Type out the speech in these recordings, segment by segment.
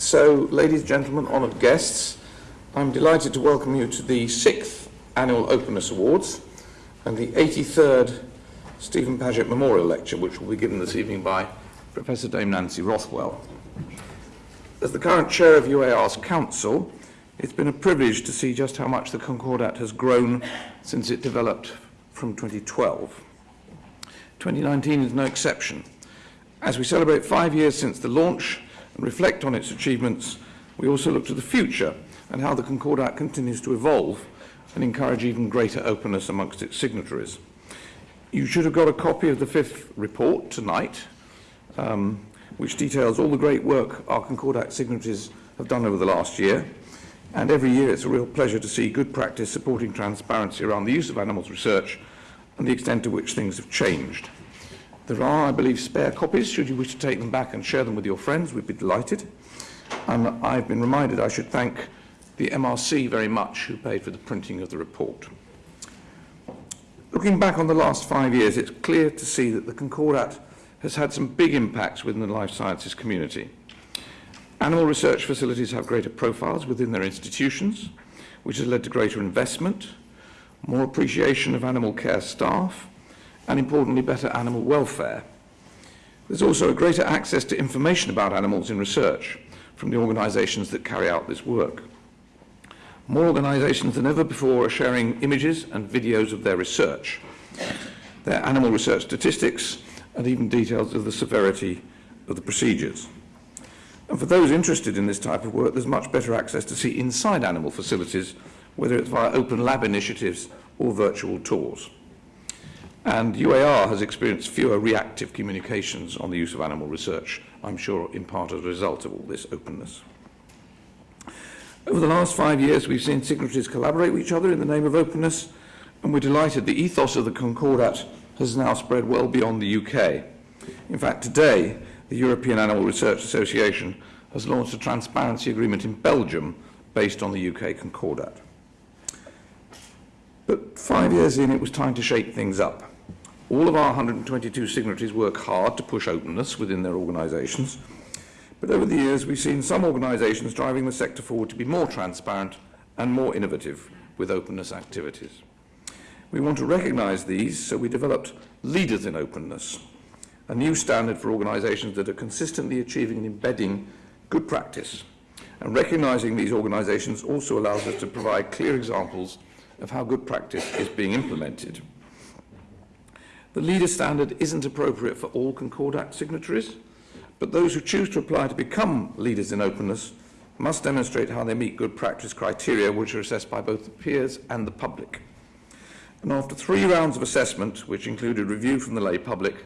So, ladies and gentlemen, honoured guests, I'm delighted to welcome you to the sixth Annual Openness Awards and the 83rd Stephen Paget Memorial Lecture, which will be given this evening by Professor Dame Nancy Rothwell. As the current chair of UAR's council, it's been a privilege to see just how much the Concordat has grown since it developed from 2012. 2019 is no exception. As we celebrate five years since the launch and reflect on its achievements, we also look to the future and how the Concordat continues to evolve and encourage even greater openness amongst its signatories. You should have got a copy of the fifth report tonight, um, which details all the great work our Concordat signatories have done over the last year. And every year it's a real pleasure to see good practice supporting transparency around the use of animals research and the extent to which things have changed. There are, I believe, spare copies. Should you wish to take them back and share them with your friends, we'd be delighted. And I've been reminded I should thank the MRC very much who paid for the printing of the report. Looking back on the last five years, it's clear to see that the Concordat has had some big impacts within the life sciences community. Animal research facilities have greater profiles within their institutions, which has led to greater investment, more appreciation of animal care staff, and importantly, better animal welfare. There's also a greater access to information about animals in research from the organisations that carry out this work. More organisations than ever before are sharing images and videos of their research, their animal research statistics, and even details of the severity of the procedures. And for those interested in this type of work, there's much better access to see inside animal facilities, whether it's via open lab initiatives or virtual tours. And UAR has experienced fewer reactive communications on the use of animal research, I'm sure in part as a result of all this openness. Over the last five years, we've seen signatories collaborate with each other in the name of openness, and we're delighted the ethos of the Concordat has now spread well beyond the UK. In fact, today, the European Animal Research Association has launched a transparency agreement in Belgium based on the UK Concordat. But five years in, it was time to shake things up. All of our 122 signatories work hard to push openness within their organisations, But over the years, we've seen some organisations driving the sector forward to be more transparent and more innovative with openness activities. We want to recognise these, so we developed Leaders in Openness, a new standard for organisations that are consistently achieving and embedding good practice. And recognising these organisations also allows us to provide clear examples of how good practice is being implemented. The leader standard isn't appropriate for all Concordat signatories, But those who choose to apply to become leaders in openness must demonstrate how they meet good practice criteria which are assessed by both the peers and the public. And after three rounds of assessment, which included review from the lay public,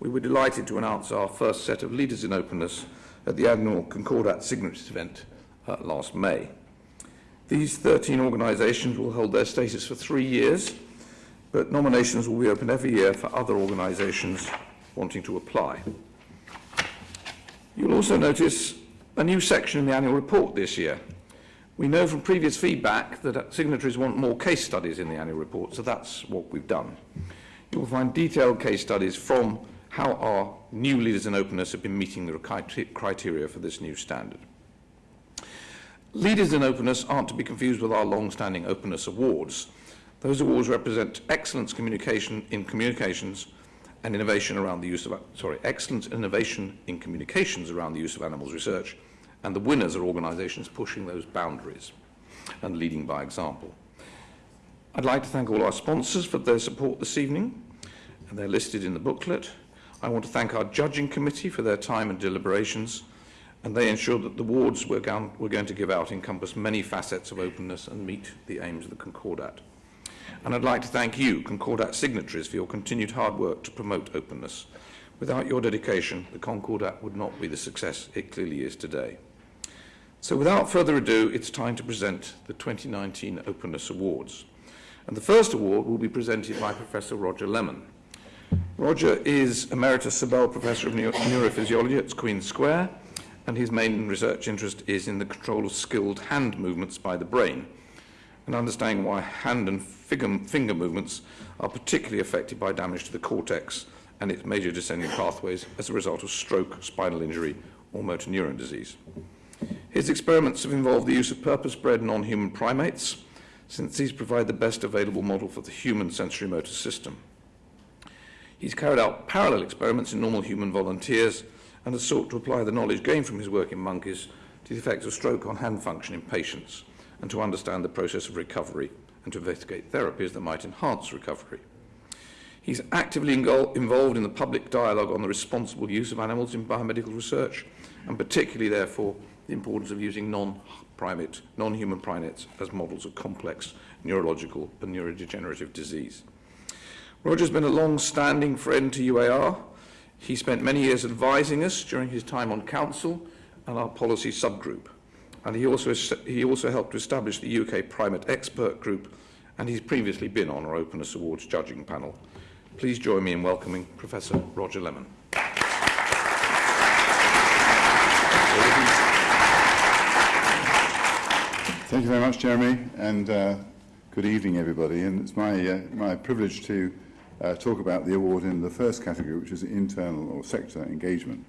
we were delighted to announce our first set of leaders in openness at the annual Concordat Signatories event uh, last May. These 13 organisations will hold their status for three years, but nominations will be open every year for other organisations wanting to apply. You'll also notice a new section in the annual report this year. We know from previous feedback that signatories want more case studies in the annual report, so that's what we've done. You'll find detailed case studies from how our new leaders in openness have been meeting the criteria for this new standard. Leaders in openness aren't to be confused with our long-standing openness awards. Those awards represent excellence communication in communications and innovation around the use of, sorry, excellence innovation in communications around the use of animals research, and the winners are organisations pushing those boundaries and leading by example. I'd like to thank all our sponsors for their support this evening, and they're listed in the booklet. I want to thank our judging committee for their time and deliberations, and they ensured that the awards we're going to give out encompass many facets of openness and meet the aims of the Concordat. And I'd like to thank you, Concordat signatories, for your continued hard work to promote openness. Without your dedication, the Concordat would not be the success it clearly is today. So without further ado, it's time to present the 2019 Openness Awards. And the first award will be presented by Professor Roger Lemon. Roger is Emeritus Sobell Professor of Neuro Neurophysiology at Queen's Square, and his main research interest is in the control of skilled hand movements by the brain, and understanding why hand and finger movements are particularly affected by damage to the cortex and its major descending pathways as a result of stroke, spinal injury, or motor neuron disease. His experiments have involved the use of purpose-bred non-human primates, since these provide the best available model for the human sensory motor system. He's carried out parallel experiments in normal human volunteers and has sought to apply the knowledge gained from his work in monkeys to the effects of stroke on hand function in patients and to understand the process of recovery and to investigate therapies that might enhance recovery. He's actively involved in the public dialogue on the responsible use of animals in biomedical research, and particularly, therefore, the importance of using non-primate, non-human primates as models of complex neurological and neurodegenerative disease. Roger's been a long-standing friend to UAR. He spent many years advising us during his time on council and our policy subgroup. And he also, he also helped to establish the UK Primate Expert Group, and he's previously been on our Openness Awards judging panel. Please join me in welcoming Professor Roger Lemon. Thank you very much, Jeremy, and uh, good evening, everybody. And it's my, uh, my privilege to uh, talk about the award in the first category, which is internal or sector engagement.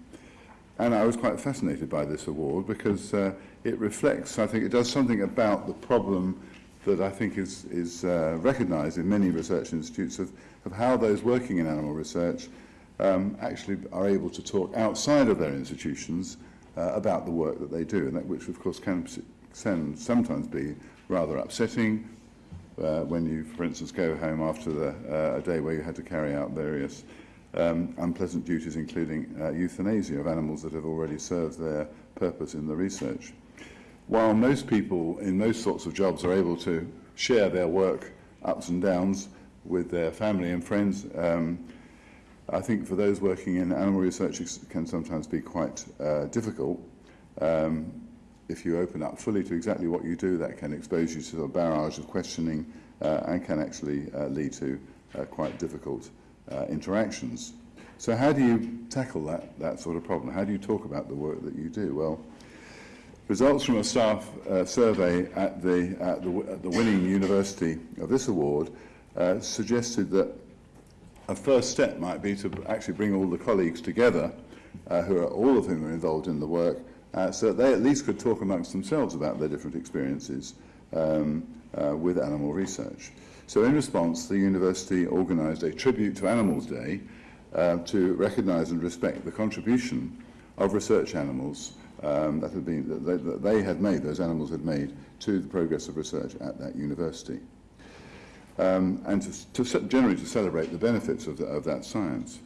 And I was quite fascinated by this award because uh, it reflects, I think it does something about the problem that I think is, is uh, recognised in many research institutes of, of how those working in animal research um, actually are able to talk outside of their institutions uh, about the work that they do, and that which of course can, can sometimes be rather upsetting uh, when you, for instance, go home after the, uh, a day where you had to carry out various um, unpleasant duties, including uh, euthanasia of animals that have already served their purpose in the research. While most people in most sorts of jobs are able to share their work ups and downs with their family and friends, um, I think for those working in animal research it can sometimes be quite uh, difficult. Um, if you open up fully to exactly what you do, that can expose you to a barrage of questioning uh, and can actually uh, lead to uh, quite difficult uh, interactions. So how do you tackle that, that sort of problem? How do you talk about the work that you do? Well, results from a staff uh, survey at the, at, the, at the winning university of this award uh, suggested that a first step might be to actually bring all the colleagues together, uh, who are all of whom are involved in the work, uh, so that they at least could talk amongst themselves about their different experiences um, uh, with animal research. Uh, So in response, the university organised a Tribute to Animals Day uh, to recognise and respect the contribution of research animals um, that, had been, that, they, that they had made, those animals had made, to the progress of research at that university. Um, and to, to, generally to celebrate the benefits of, the, of that science.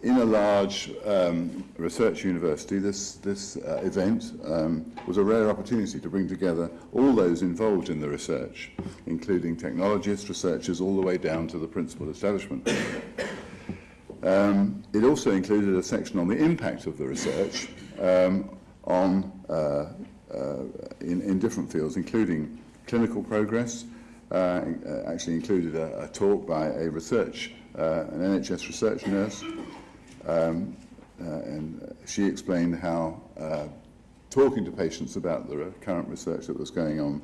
In a large um, research university, this, this uh, event um, was a rare opportunity to bring together all those involved in the research, including technologists, researchers, all the way down to the principal establishment. Um, it also included a section on the impact of the research um, on, uh, uh, in, in different fields, including clinical progress, uh, actually included a, a talk by a research, uh, an NHS research nurse, Um, uh, and she explained how uh, talking to patients about the current research that was going on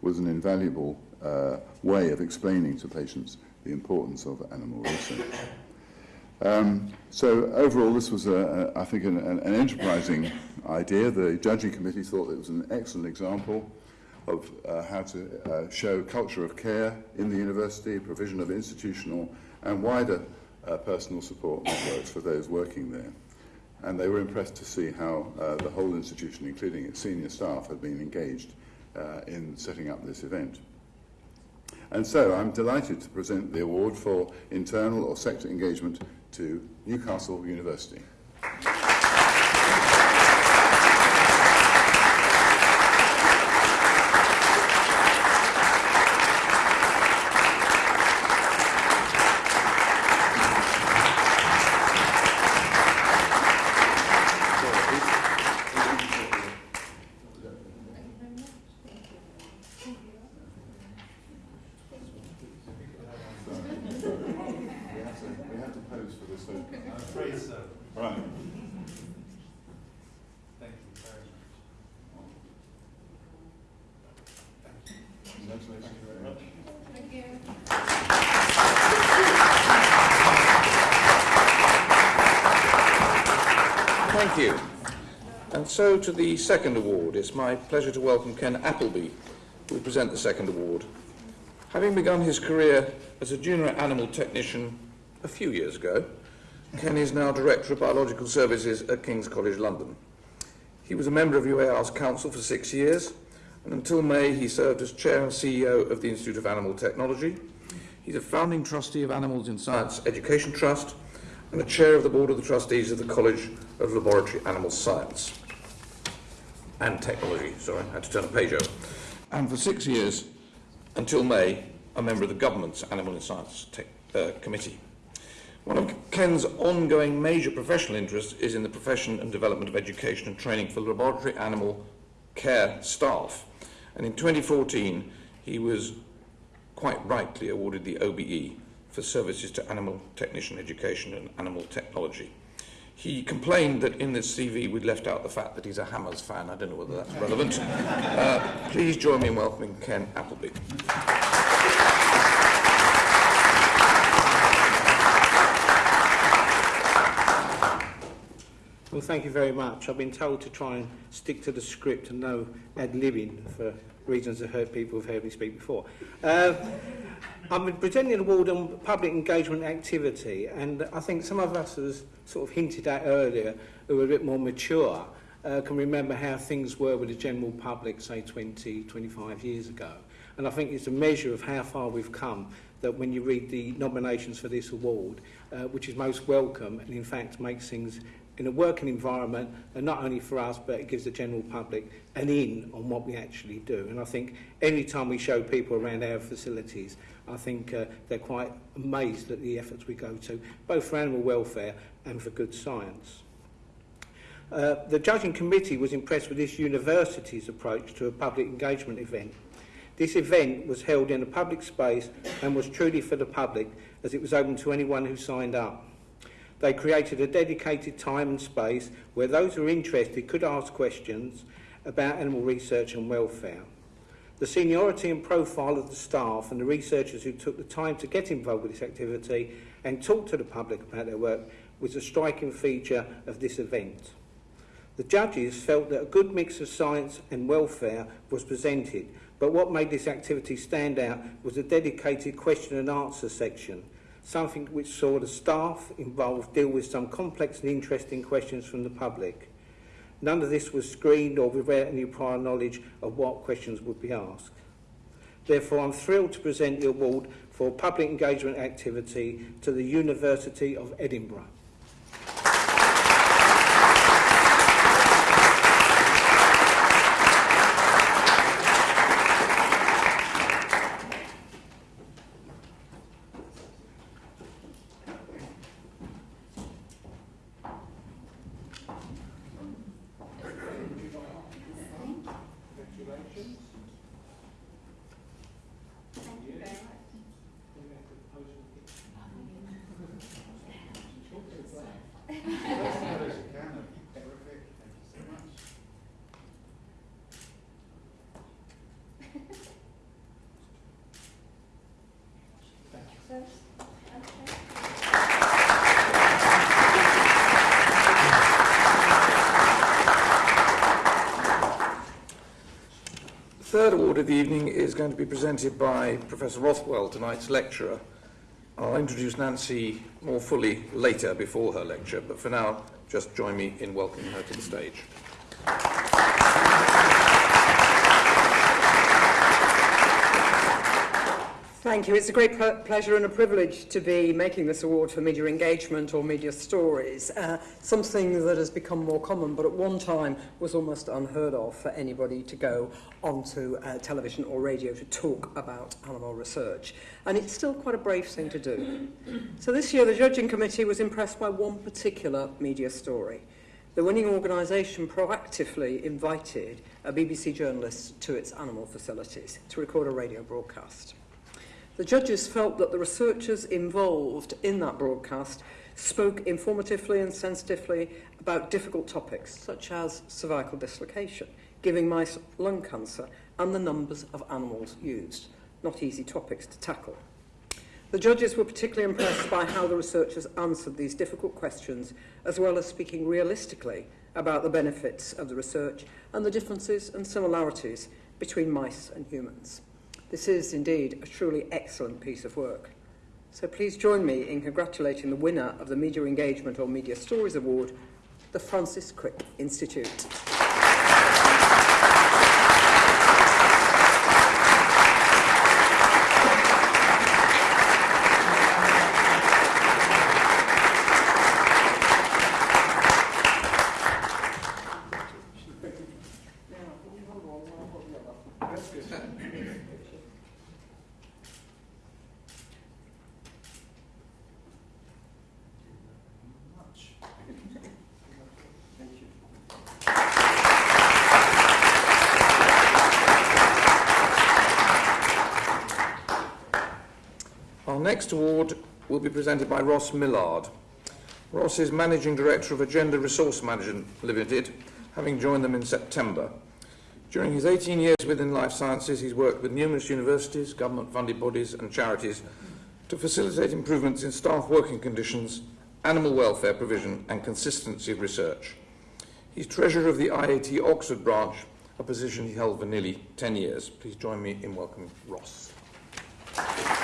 was an invaluable uh, way of explaining to patients the importance of animal research. Um, so overall, this was, a, a, I think, an, an enterprising idea. The judging committee thought it was an excellent example of uh, how to uh, show culture of care in the university, provision of institutional and wider uh, personal support networks for those working there. And they were impressed to see how uh, the whole institution, including its senior staff, had been engaged uh, in setting up this event. And so I'm delighted to present the award for internal or sector engagement to Newcastle University. Congratulations very much. Thank you. Thank you. And so to the second award. It's my pleasure to welcome Ken Applebee, who will present the second award. Having begun his career as a junior animal technician a few years ago, Ken is now Director of Biological Services at King's College London. He was a member of UAR's council for six years and until May he served as Chair and CEO of the Institute of Animal Technology. He's a founding trustee of Animals in Science Education Trust and a Chair of the Board of the Trustees of the College of Laboratory Animal Science and Technology. Sorry, I had to turn a page over. And for six years, until May, a member of the government's Animal and Science Tech, uh, Committee. One of Ken's ongoing major professional interests is in the profession and development of education and training for laboratory animal care staff. And in 2014, he was quite rightly awarded the OBE for services to animal technician education and animal technology. He complained that in this CV we'd left out the fact that he's a Hammers fan. I don't know whether that's relevant. Uh, please join me in welcoming Ken Applebee. thank you very much. I've been told to try and stick to the script and no ad-libbing for reasons I've heard people have heard me speak before. Uh, I'm presenting an award on public engagement activity, and I think some of us, as sort of hinted at earlier, who are a bit more mature, uh, can remember how things were with the general public, say, 20, 25 years ago. And I think it's a measure of how far we've come that when you read the nominations for this award, uh, which is most welcome and in fact makes things in a working environment, and not only for us, but it gives the general public an in on what we actually do. And I think any time we show people around our facilities, I think uh, they're quite amazed at the efforts we go to, both for animal welfare and for good science. Uh, the judging committee was impressed with this university's approach to a public engagement event. This event was held in a public space and was truly for the public as it was open to anyone who signed up. They created a dedicated time and space where those who are interested could ask questions about animal research and welfare. The seniority and profile of the staff and the researchers who took the time to get involved with this activity and talk to the public about their work was a striking feature of this event. The judges felt that a good mix of science and welfare was presented, but what made this activity stand out was a dedicated question and answer section – something which saw the staff involved deal with some complex and interesting questions from the public. None of this was screened or without any prior knowledge of what questions would be asked. Therefore, I'm thrilled to present the award for public engagement activity to the University of Edinburgh. Third award of the evening is going to be presented by Professor Rothwell, tonight's lecturer. I'll introduce Nancy more fully later before her lecture, but for now, just join me in welcoming her to the stage. Thank you. It's a great pleasure and a privilege to be making this award for media engagement or media stories, uh, something that has become more common, but at one time was almost unheard of for anybody to go onto uh, television or radio to talk about animal research. And it's still quite a brave thing to do. So this year, the judging committee was impressed by one particular media story. The winning organisation proactively invited a BBC journalist to its animal facilities to record a radio broadcast. The judges felt that the researchers involved in that broadcast spoke informatively and sensitively about difficult topics such as cervical dislocation, giving mice lung cancer, and the numbers of animals used. Not easy topics to tackle. The judges were particularly impressed by how the researchers answered these difficult questions, as well as speaking realistically about the benefits of the research and the differences and similarities between mice and humans. This is indeed a truly excellent piece of work. So please join me in congratulating the winner of the Media Engagement or Media Stories Award, the Francis Crick Institute. Our next award will be presented by Ross Millard. Ross is Managing Director of Agenda Resource Management Limited, having joined them in September. During his 18 years within life sciences, he's worked with numerous universities, government-funded bodies and charities to facilitate improvements in staff working conditions, animal welfare provision and consistency of research. He's Treasurer of the IAT Oxford branch, a position he held for nearly 10 years. Please join me in welcoming Ross. Thank you.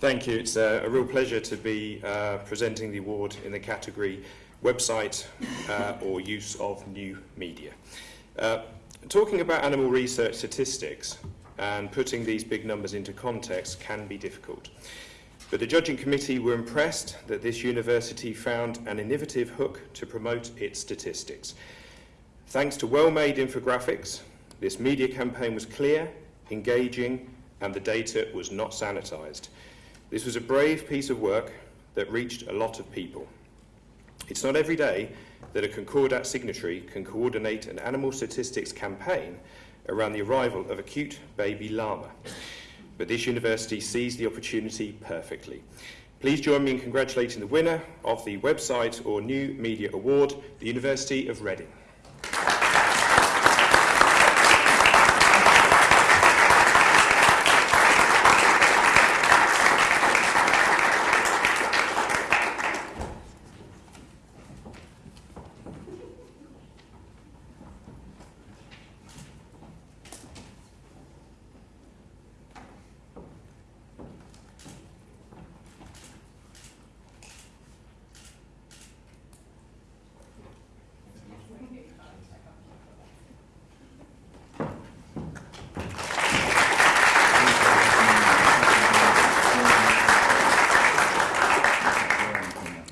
It's a, a real pleasure to be uh, presenting the award in the category website uh, or use of new media. Uh, talking about animal research statistics and putting these big numbers into context can be difficult. But the judging committee were impressed that this university found an innovative hook to promote its statistics. Thanks to well-made infographics, this media campaign was clear, engaging, and the data was not sanitized. This was a brave piece of work that reached a lot of people. It's not every day that a Concordat signatory can coordinate an animal statistics campaign around the arrival of a cute baby llama. But this university seized the opportunity perfectly. Please join me in congratulating the winner of the website or new media award, the University of Reading.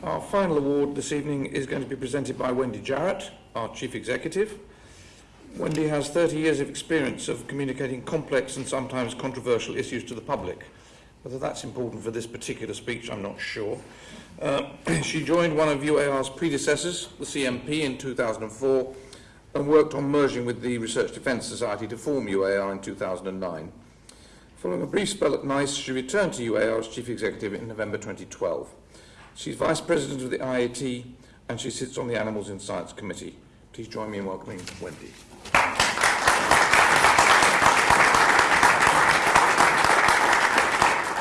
Our final award this evening is going to be presented by Wendy Jarrett, our Chief Executive. Wendy has 30 years of experience of communicating complex and sometimes controversial issues to the public. Whether that's important for this particular speech, I'm not sure. Uh, she joined one of UAR's predecessors, the CMP, in 2004 and worked on merging with the Research Defence Society to form UAR in 2009. Following a brief spell at NICE, she returned to UAR as Chief Executive in November 2012. She's Vice President of the IAT and she sits on the Animals in Science Committee. Please join me in welcoming Wendy.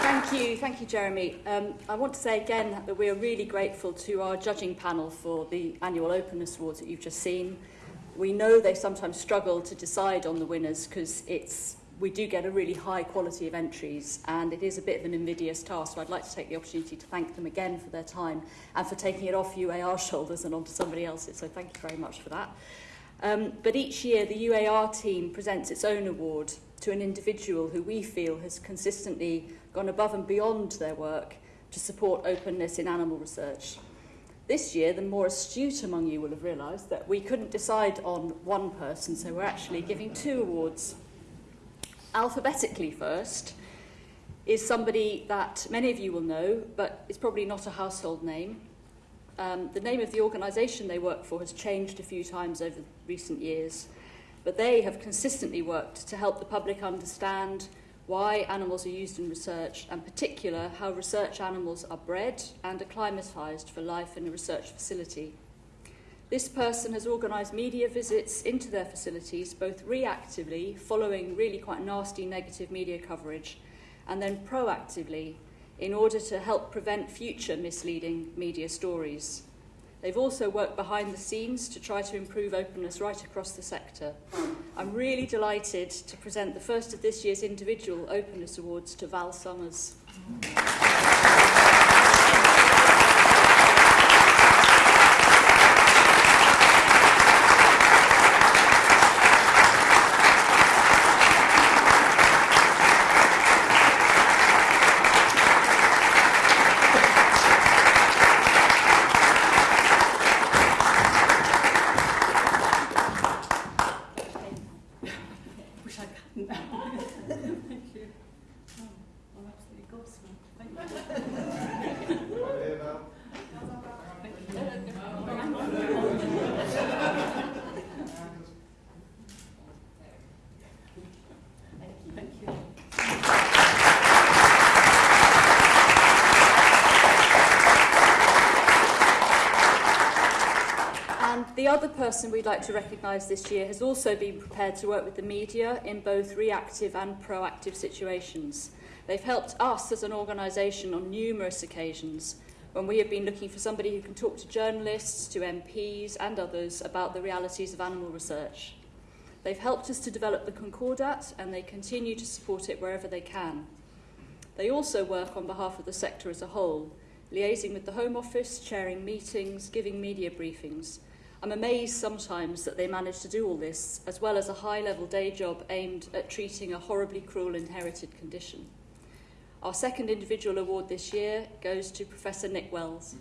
Thank you, thank you, Jeremy. Um, I want to say again that we are really grateful to our judging panel for the annual Openness Awards that you've just seen. We know they sometimes struggle to decide on the winners because it's we do get a really high quality of entries and it is a bit of an invidious task. So I'd like to take the opportunity to thank them again for their time and for taking it off UAR shoulders and onto somebody else's. So thank you very much for that. Um, but each year the UAR team presents its own award to an individual who we feel has consistently gone above and beyond their work to support openness in animal research. This year, the more astute among you will have realised that we couldn't decide on one person, so we're actually giving two awards. Alphabetically first is somebody that many of you will know, but it's probably not a household name. Um, the name of the organisation they work for has changed a few times over recent years, but they have consistently worked to help the public understand why animals are used in research, and particular how research animals are bred and acclimatised for life in a research facility. This person has organised media visits into their facilities, both reactively, following really quite nasty negative media coverage, and then proactively in order to help prevent future misleading media stories. They've also worked behind the scenes to try to improve openness right across the sector. I'm really delighted to present the first of this year's individual Openness Awards to Val Summers. And the other person we'd like to recognise this year has also been prepared to work with the media in both reactive and proactive situations. They've helped us as an organisation on numerous occasions when we have been looking for somebody who can talk to journalists, to MPs and others about the realities of animal research. They've helped us to develop the Concordat and they continue to support it wherever they can. They also work on behalf of the sector as a whole, liaising with the Home Office, chairing meetings, giving media briefings. I'm amazed sometimes that they manage to do all this, as well as a high-level day job aimed at treating a horribly cruel inherited condition. Our second individual award this year goes to Professor Nick Wells.